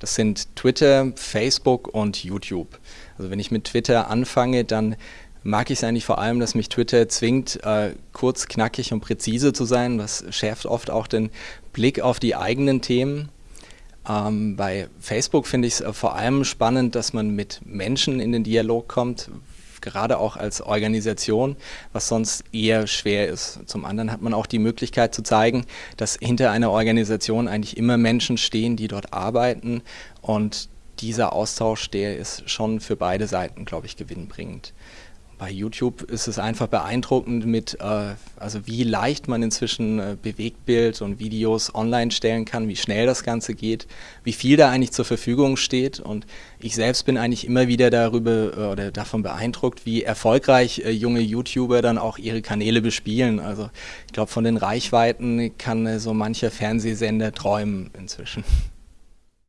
Das sind Twitter, Facebook und YouTube. Also wenn ich mit Twitter anfange, dann mag ich es eigentlich vor allem, dass mich Twitter zwingt, äh, kurz, knackig und präzise zu sein. Das schärft oft auch den Blick auf die eigenen Themen. Ähm, bei Facebook finde ich es äh, vor allem spannend, dass man mit Menschen in den Dialog kommt, gerade auch als Organisation, was sonst eher schwer ist. Zum anderen hat man auch die Möglichkeit zu zeigen, dass hinter einer Organisation eigentlich immer Menschen stehen, die dort arbeiten und dieser Austausch, der ist schon für beide Seiten, glaube ich, gewinnbringend bei YouTube ist es einfach beeindruckend mit, äh, also wie leicht man inzwischen äh, Bewegtbild und Videos online stellen kann, wie schnell das Ganze geht, wie viel da eigentlich zur Verfügung steht und ich selbst bin eigentlich immer wieder darüber äh, oder davon beeindruckt, wie erfolgreich äh, junge YouTuber dann auch ihre Kanäle bespielen. Also ich glaube, von den Reichweiten kann äh, so mancher Fernsehsender träumen inzwischen.